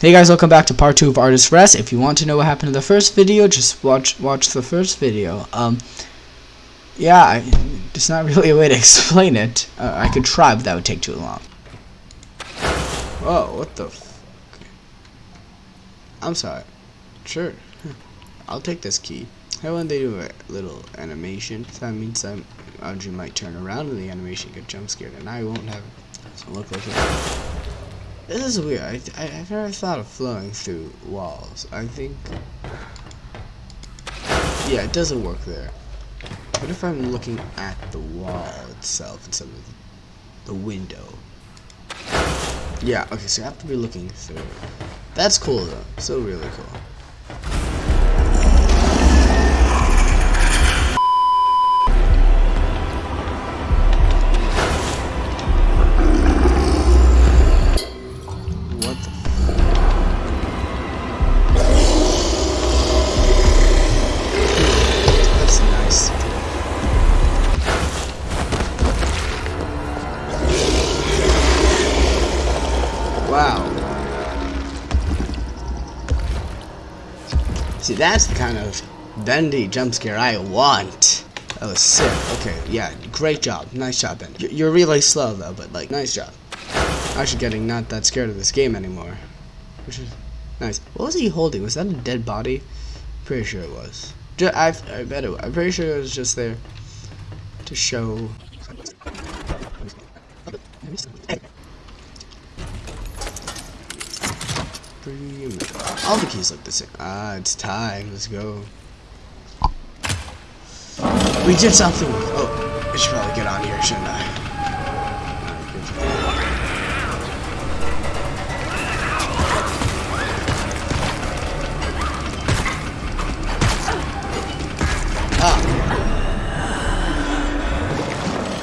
Hey guys, welcome back to part 2 of Artist Rest. If you want to know what happened in the first video, just watch watch the first video. Um, yeah, I, there's not really a way to explain it. Uh, I could try, but that would take too long. Whoa, what the I'm sorry. Sure. I'll take this key. How when they do a little animation, that means that Audrey might turn around and the animation get jump scared, and I won't have look like it. This is weird. I, I, I've never thought of flowing through walls. I think... Yeah, it doesn't work there. What if I'm looking at the wall itself instead of the window? Yeah, okay, so I have to be looking through. That's cool though. Still really cool. See, that's the kind of bendy jump scare I want. That was sick. Okay, yeah, great job. Nice job, Ben. You're really slow, though, but, like, nice job. Actually getting not that scared of this game anymore. Which is nice. What was he holding? Was that a dead body? Pretty sure it was. I, I bet it was. I'm pretty sure it was just there to show... All the keys look the same. Ah, it's time. Let's go. We did something. Oh, I should probably get on here, shouldn't I? Ah.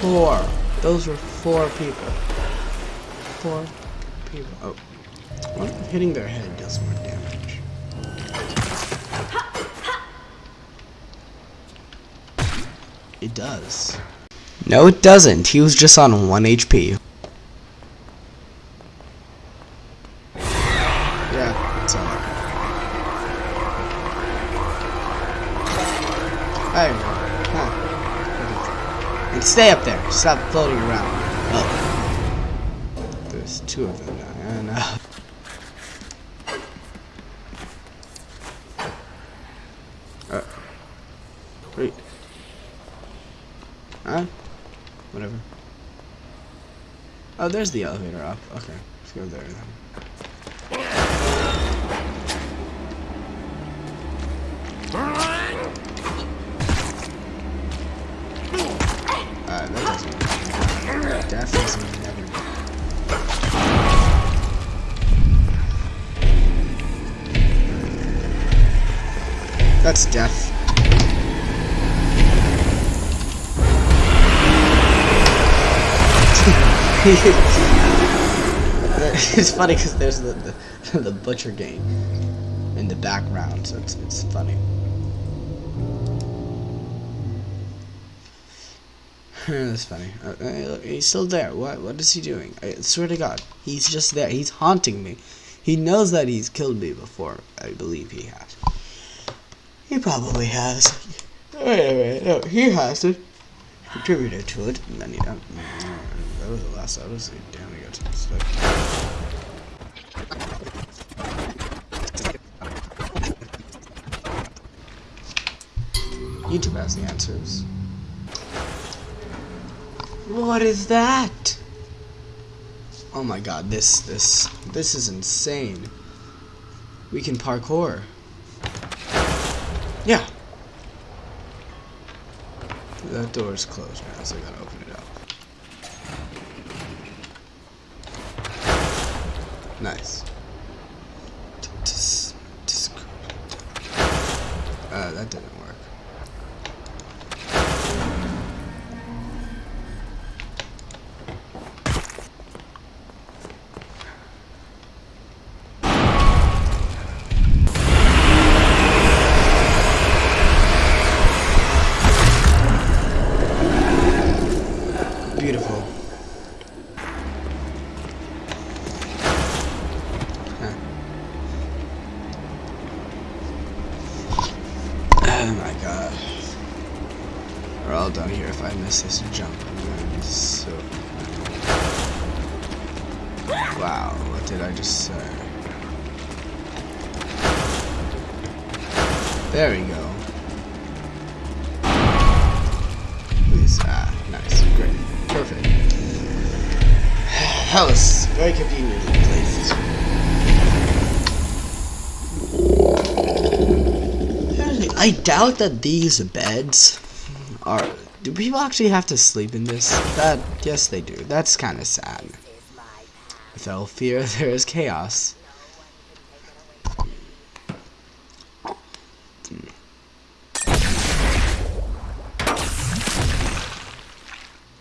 Four. Those were four people. Four people. Oh. What hitting their head does more It does. No, it doesn't. He was just on 1 HP. Yeah, it's you go. Huh. And stay up there. Stop floating around. Oh. There's two of them now. I know. Uh, wait. Huh? Whatever. Oh, there's the elevator up. Okay, let's go there. That's death. it's funny because there's the, the the butcher gang in the background, so it's it's funny. That's funny. Uh, uh, he's still there. What what is he doing? I swear to God, he's just there. He's haunting me. He knows that he's killed me before. I believe he has. He probably has. Wait a minute. No, he hasn't contributed to it. And then he don't. That was the last episode. Damn, we got some stuff. YouTube has the answers. What is that? Oh my god, this, this, this is insane. We can parkour. Yeah. That door is closed now, so I gotta open it up. Nice. Uh, that didn't work. I just? There we go. Please, ah, nice, great, perfect. That was very conveniently placed. I doubt that these beds are. Do people actually have to sleep in this? That yes, they do. That's kind of sad. Without fear, there is chaos.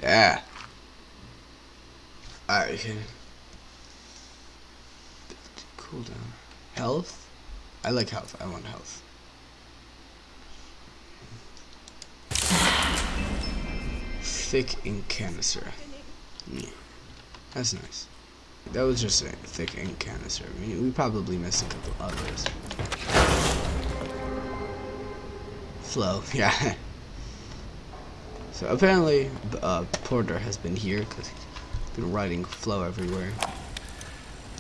Yeah. Alright, okay. Cool down. Health? I like health. I want health. Thick ink canister. Yeah. That's nice. That was just a thick ink canister. I mean, we probably missed a couple others. Flow, yeah. so apparently, uh, Porter has been here because he's been writing flow everywhere.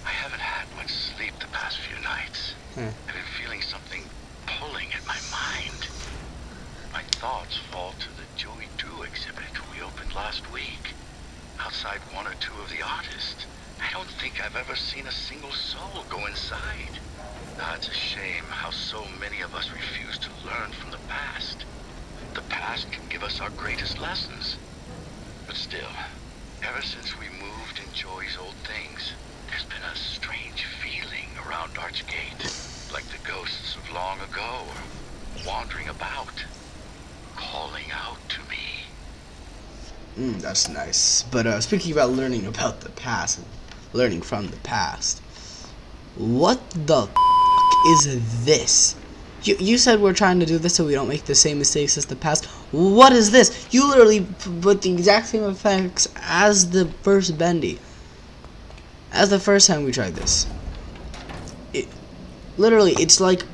I haven't had much sleep the past few nights. Yeah. I've been feeling something pulling at my mind. My thoughts fall to the Joey Drew exhibit we opened last week. Outside one or two of the artists. I don't think I've ever seen a single soul go inside. Ah, it's a shame how so many of us refuse to learn from the past. The past can give us our greatest lessons. But still, ever since we moved in Joey's old things, there's been a strange feeling around Archgate. Like the ghosts of long ago wandering about, calling out to me. Mm, that's nice. But uh, speaking about learning about the past, learning from the past, what the is this? You, you said we're trying to do this so we don't make the same mistakes as the past. What is this? You literally put the exact same effects as the first Bendy. As the first time we tried this. It, literally, it's like...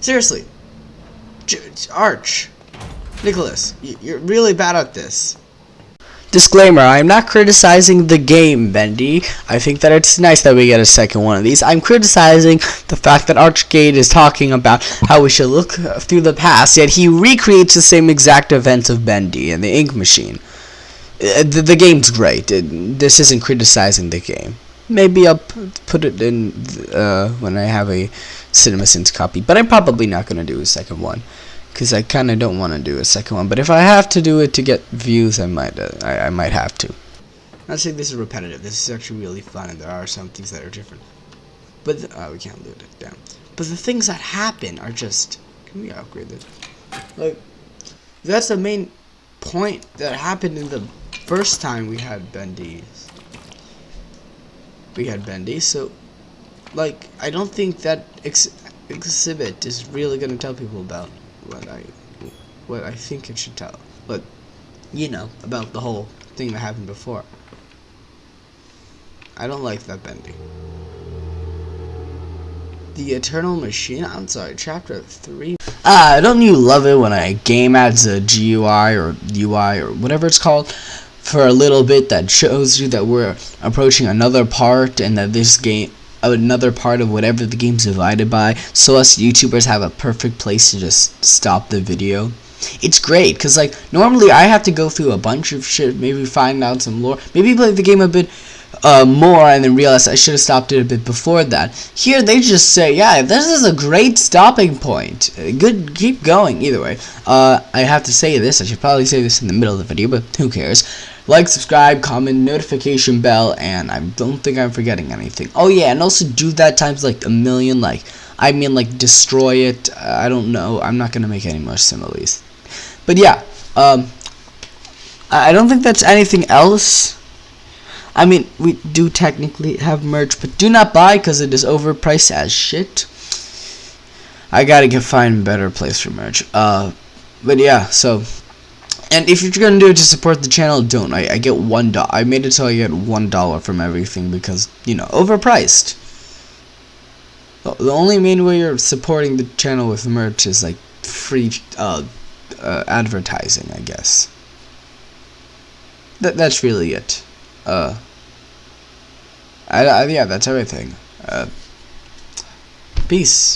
Seriously. Arch. Nicholas, you're really bad at this. Disclaimer, I'm not criticizing the game, Bendy. I think that it's nice that we get a second one of these. I'm criticizing the fact that Archgate is talking about how we should look through the past, yet he recreates the same exact events of Bendy and the Ink Machine. Uh, the, the game's great. It, this isn't criticizing the game. Maybe I'll put it in uh, when I have a CinemaSins copy, but I'm probably not going to do a second one because I kind of don't want to do a second one. But if I have to do it to get views, I might. Uh, I, I might have to. Not saying this is repetitive. This is actually really fun, and there are some things that are different. But th- uh, we can't loot it down. But the things that happen are just. Can we upgrade this? Like, that's the main point that happened in the first time we had Bendy's. We had Bendy, so like I don't think that ex- exhibit is really gonna tell people about what I what I think it should tell. But you know about the whole thing that happened before. I don't like that bending. The Eternal Machine. I'm sorry, Chapter Three. Ah, don't you love it when a game adds a GUI or UI or whatever it's called for a little bit that shows you that we're approaching another part and that this game another part of whatever the game's divided by so us YouTubers have a perfect place to just stop the video. It's great because like normally I have to go through a bunch of shit, maybe find out some lore, maybe play the game a bit uh, more and then realize I should have stopped it a bit before that. Here they just say, yeah, this is a great stopping point. Good, keep going. Either way, uh, I have to say this. I should probably say this in the middle of the video, but who cares? Like, subscribe, comment, notification bell, and I don't think I'm forgetting anything. Oh yeah, and also do that times like a million. Like, I mean, like destroy it. I don't know. I'm not gonna make any more similes. But yeah, um, I don't think that's anything else. I mean, we do technically have merch, but do not buy because it is overpriced as shit. I gotta get find a better place for merch. Uh, but yeah, so. And if you're gonna do it to support the channel, don't. I, I get one dollar. I made it so I get one dollar from everything because you know overpriced. The only main way you're supporting the channel with merch is like free uh, uh advertising, I guess. That that's really it. Uh. I, I, yeah, that's everything. Uh. Peace.